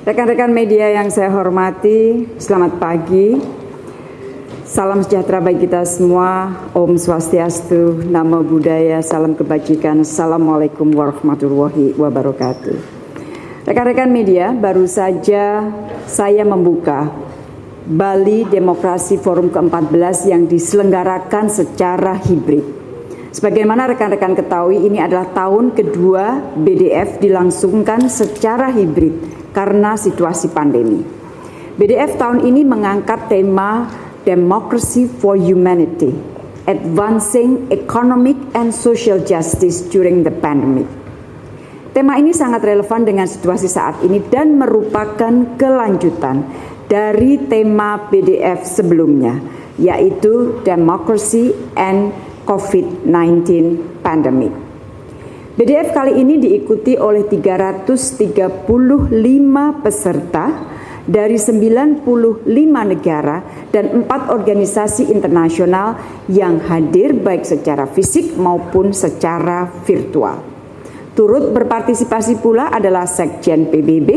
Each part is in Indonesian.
Rekan-rekan media yang saya hormati, selamat pagi. Salam sejahtera bagi kita semua. Om Swastiastu, Namo Buddhaya, salam kebajikan. Assalamualaikum warahmatullahi wabarakatuh. Rekan-rekan media, baru saja saya membuka Bali Demokrasi Forum ke-14 yang diselenggarakan secara hibrid Sebagaimana rekan-rekan ketahui, ini adalah tahun kedua BDF dilangsungkan secara hibrid karena situasi pandemi. BDF tahun ini mengangkat tema Democracy for Humanity, Advancing Economic and Social Justice During the Pandemic. Tema ini sangat relevan dengan situasi saat ini dan merupakan kelanjutan dari tema BDF sebelumnya, yaitu Democracy and COVID-19 pandemic. BDF kali ini diikuti oleh 335 peserta dari 95 negara dan empat organisasi internasional yang hadir baik secara fisik maupun secara virtual. Turut berpartisipasi pula adalah Sekjen PBB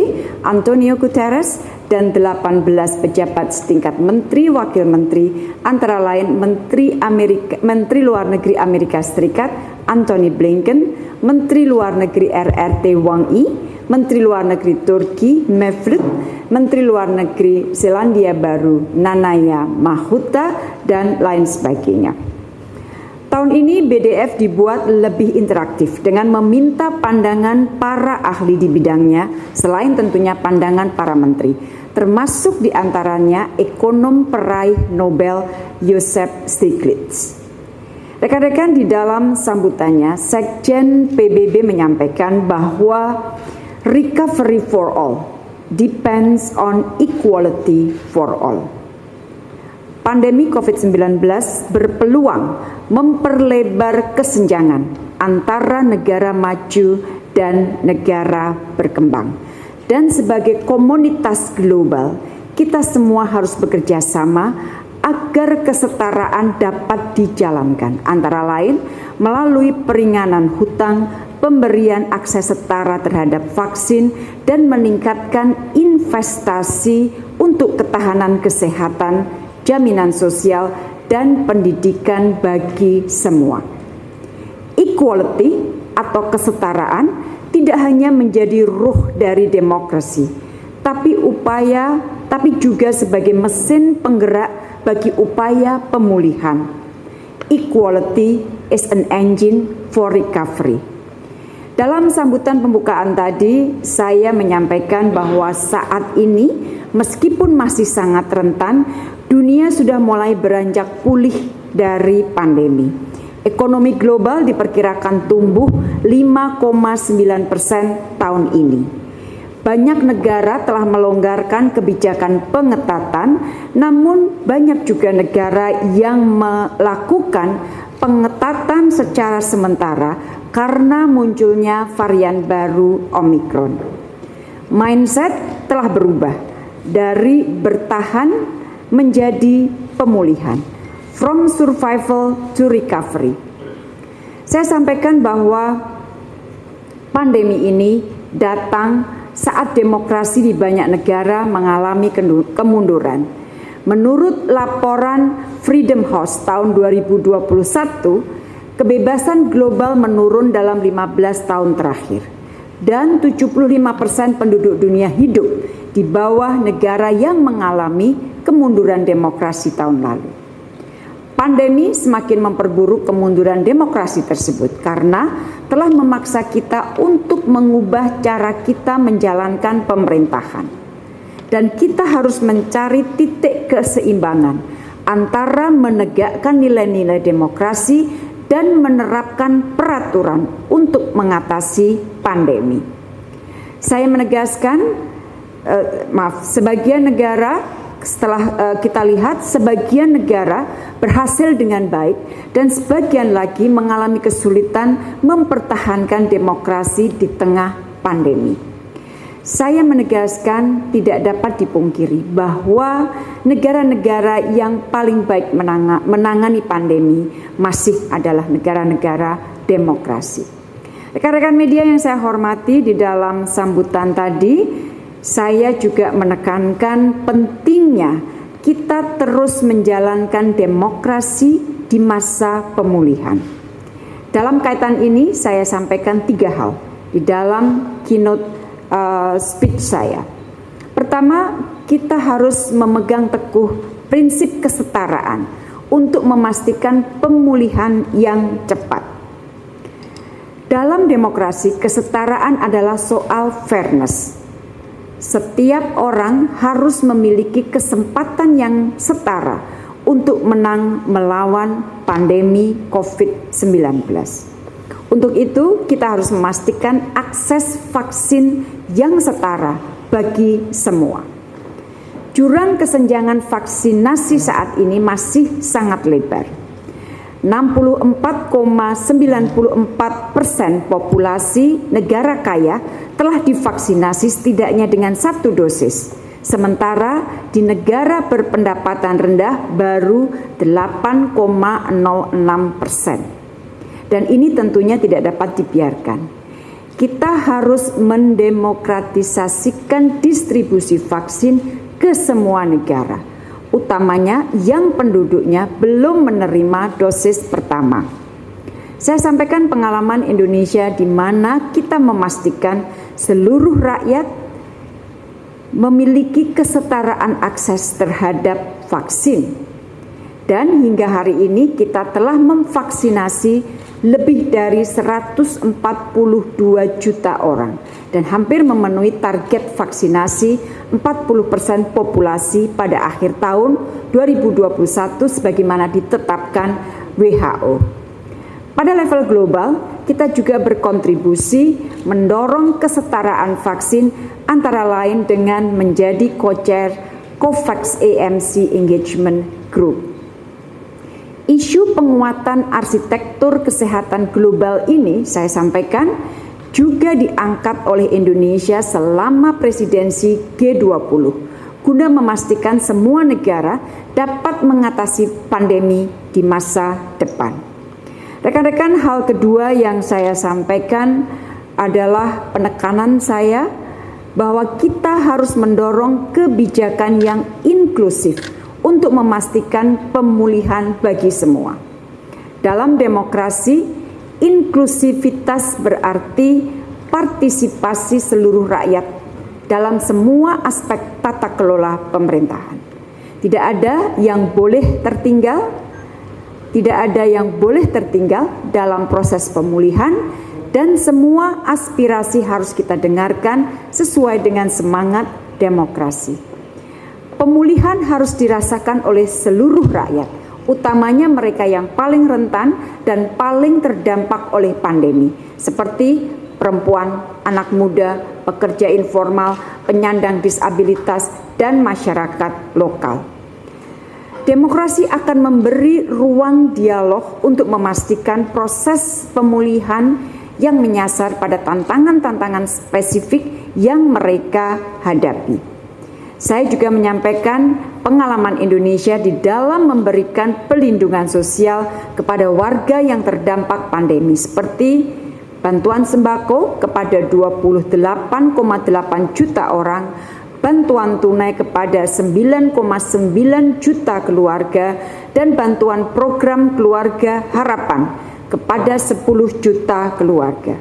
Antonio Guterres dan 18 pejabat setingkat menteri wakil menteri antara lain Menteri Amerika Menteri Luar Negeri Amerika Serikat Anthony Blinken, Menteri Luar Negeri RRT Wang Yi, Menteri Luar Negeri Turki Mevlut, Menteri Luar Negeri Selandia Baru Nanaya Mahuta dan lain sebagainya. Tahun ini BDF dibuat lebih interaktif dengan meminta pandangan para ahli di bidangnya selain tentunya pandangan para menteri, termasuk di antaranya ekonom peraih Nobel Joseph Stiglitz. Rekan-rekan di dalam sambutannya, Sekjen PBB menyampaikan bahwa recovery for all depends on equality for all pandemi COVID-19 berpeluang memperlebar kesenjangan antara negara maju dan negara berkembang. Dan sebagai komunitas global, kita semua harus bekerja sama agar kesetaraan dapat dijalankan, antara lain melalui peringanan hutang, pemberian akses setara terhadap vaksin, dan meningkatkan investasi untuk ketahanan kesehatan jaminan sosial, dan pendidikan bagi semua. Equality atau kesetaraan tidak hanya menjadi ruh dari demokrasi, tapi upaya tapi juga sebagai mesin penggerak bagi upaya pemulihan. Equality is an engine for recovery. Dalam sambutan pembukaan tadi, saya menyampaikan bahwa saat ini, meskipun masih sangat rentan, dunia sudah mulai beranjak pulih dari pandemi. Ekonomi global diperkirakan tumbuh 5,9 persen tahun ini. Banyak negara telah melonggarkan kebijakan pengetatan, namun banyak juga negara yang melakukan pengetatan secara sementara karena munculnya varian baru Omikron. Mindset telah berubah dari bertahan menjadi pemulihan, from survival to recovery. Saya sampaikan bahwa pandemi ini datang saat demokrasi di banyak negara mengalami kemunduran. Menurut laporan Freedom House tahun 2021, kebebasan global menurun dalam 15 tahun terakhir dan 75% penduduk dunia hidup di bawah negara yang mengalami kemunduran demokrasi tahun lalu. Pandemi semakin memperburuk kemunduran demokrasi tersebut karena telah memaksa kita untuk mengubah cara kita menjalankan pemerintahan. Dan kita harus mencari titik keseimbangan antara menegakkan nilai-nilai demokrasi dan menerapkan peraturan untuk mengatasi pandemi. Saya menegaskan, eh, maaf, sebagian negara setelah uh, kita lihat sebagian negara berhasil dengan baik dan sebagian lagi mengalami kesulitan mempertahankan demokrasi di tengah pandemi. Saya menegaskan tidak dapat dipungkiri bahwa negara-negara yang paling baik menangani pandemi masih adalah negara-negara demokrasi. Rekan-rekan media yang saya hormati di dalam sambutan tadi, saya juga menekankan pentingnya kita terus menjalankan demokrasi di masa pemulihan. Dalam kaitan ini, saya sampaikan tiga hal di dalam keynote uh, speech saya. Pertama, kita harus memegang teguh prinsip kesetaraan untuk memastikan pemulihan yang cepat. Dalam demokrasi, kesetaraan adalah soal fairness setiap orang harus memiliki kesempatan yang setara untuk menang melawan pandemi COVID-19. Untuk itu, kita harus memastikan akses vaksin yang setara bagi semua. Jurang kesenjangan vaksinasi saat ini masih sangat lebar 64,94 persen populasi negara kaya telah divaksinasi setidaknya dengan satu dosis. Sementara di negara berpendapatan rendah baru 8,06 persen. Dan ini tentunya tidak dapat dibiarkan. Kita harus mendemokratisasikan distribusi vaksin ke semua negara utamanya yang penduduknya belum menerima dosis pertama. Saya sampaikan pengalaman Indonesia di mana kita memastikan seluruh rakyat memiliki kesetaraan akses terhadap vaksin. Dan hingga hari ini kita telah memvaksinasi lebih dari 142 juta orang dan hampir memenuhi target vaksinasi 40% populasi pada akhir tahun 2021 sebagaimana ditetapkan WHO. Pada level global, kita juga berkontribusi mendorong kesetaraan vaksin antara lain dengan menjadi co-chair COVAX AMC Engagement Group. Isu penguatan arsitektur kesehatan global ini saya sampaikan juga diangkat oleh Indonesia selama presidensi G20 guna memastikan semua negara dapat mengatasi pandemi di masa depan. Rekan-rekan, hal kedua yang saya sampaikan adalah penekanan saya bahwa kita harus mendorong kebijakan yang inklusif untuk memastikan pemulihan bagi semua. Dalam demokrasi, inklusivitas berarti partisipasi seluruh rakyat dalam semua aspek tata kelola pemerintahan. Tidak ada yang boleh tertinggal, tidak ada yang boleh tertinggal dalam proses pemulihan dan semua aspirasi harus kita dengarkan sesuai dengan semangat demokrasi. Pemulihan harus dirasakan oleh seluruh rakyat, utamanya mereka yang paling rentan dan paling terdampak oleh pandemi, seperti perempuan, anak muda, pekerja informal, penyandang disabilitas, dan masyarakat lokal. Demokrasi akan memberi ruang dialog untuk memastikan proses pemulihan yang menyasar pada tantangan-tantangan spesifik yang mereka hadapi. Saya juga menyampaikan pengalaman Indonesia di dalam memberikan pelindungan sosial kepada warga yang terdampak pandemi seperti bantuan sembako kepada 28,8 juta orang, bantuan tunai kepada 9,9 juta keluarga, dan bantuan program keluarga harapan kepada 10 juta keluarga.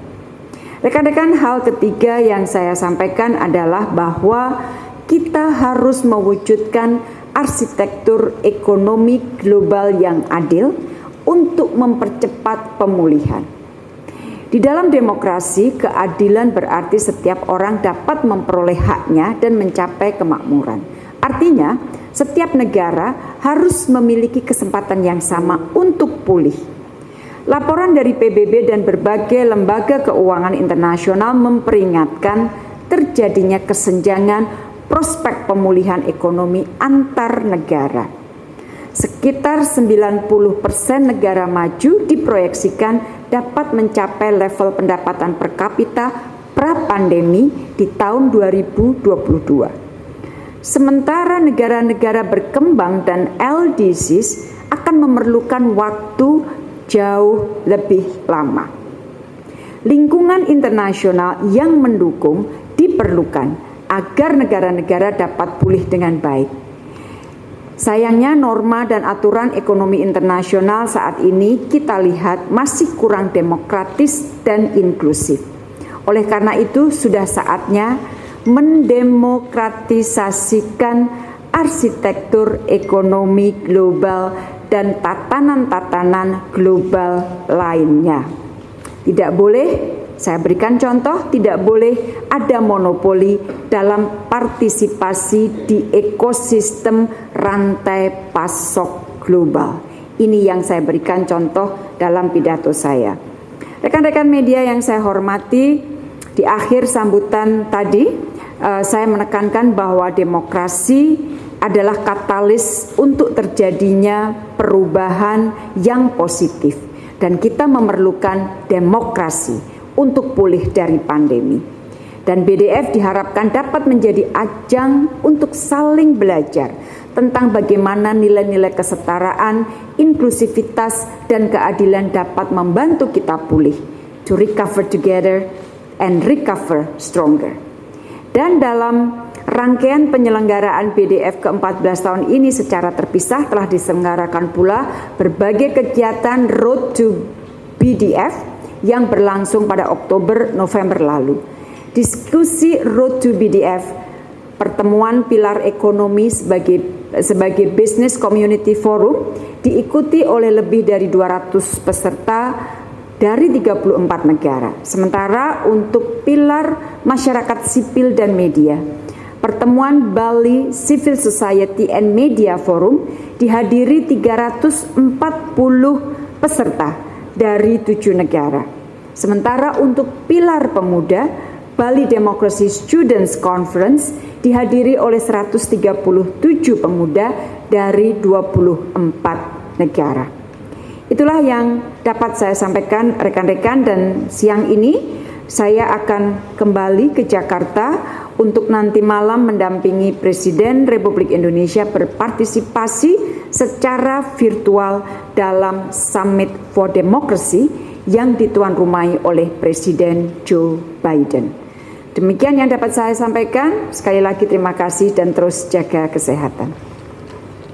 Rekan-rekan, hal ketiga yang saya sampaikan adalah bahwa kita harus mewujudkan arsitektur ekonomi global yang adil untuk mempercepat pemulihan. Di dalam demokrasi, keadilan berarti setiap orang dapat memperoleh haknya dan mencapai kemakmuran. Artinya, setiap negara harus memiliki kesempatan yang sama untuk pulih. Laporan dari PBB dan berbagai lembaga keuangan internasional memperingatkan terjadinya kesenjangan prospek pemulihan ekonomi antar negara. Sekitar 90% negara maju diproyeksikan dapat mencapai level pendapatan per kapita pra-pandemi di tahun 2022. Sementara negara-negara berkembang dan LDCs akan memerlukan waktu jauh lebih lama. Lingkungan internasional yang mendukung diperlukan agar negara-negara dapat pulih dengan baik. Sayangnya norma dan aturan ekonomi internasional saat ini kita lihat masih kurang demokratis dan inklusif. Oleh karena itu sudah saatnya mendemokratisasikan arsitektur ekonomi global dan tatanan-tatanan global lainnya. Tidak boleh, saya berikan contoh, tidak boleh ada monopoli dalam partisipasi di ekosistem rantai pasok global. Ini yang saya berikan contoh dalam pidato saya. Rekan-rekan media yang saya hormati, di akhir sambutan tadi uh, saya menekankan bahwa demokrasi adalah katalis untuk terjadinya perubahan yang positif dan kita memerlukan demokrasi untuk pulih dari pandemi. Dan BDF diharapkan dapat menjadi ajang untuk saling belajar tentang bagaimana nilai-nilai kesetaraan, inklusivitas, dan keadilan dapat membantu kita pulih to recover together and recover stronger. Dan dalam rangkaian penyelenggaraan BDF ke-14 tahun ini secara terpisah telah diselenggarakan pula berbagai kegiatan Road to BDF yang berlangsung pada Oktober November lalu. Diskusi Road to BDF pertemuan pilar ekonomi sebagai sebagai Business Community Forum diikuti oleh lebih dari 200 peserta dari 34 negara. Sementara untuk pilar masyarakat sipil dan media, pertemuan Bali Civil Society and Media Forum dihadiri 340 peserta dari tujuh negara. Sementara untuk pilar pemuda, Bali Democracy Students Conference dihadiri oleh 137 pemuda dari 24 negara. Itulah yang dapat saya sampaikan rekan-rekan dan siang ini saya akan kembali ke Jakarta untuk nanti malam mendampingi Presiden Republik Indonesia berpartisipasi secara virtual dalam Summit for Democracy yang dituan rumahi oleh Presiden Joe Biden. Demikian yang dapat saya sampaikan. Sekali lagi terima kasih dan terus jaga kesehatan.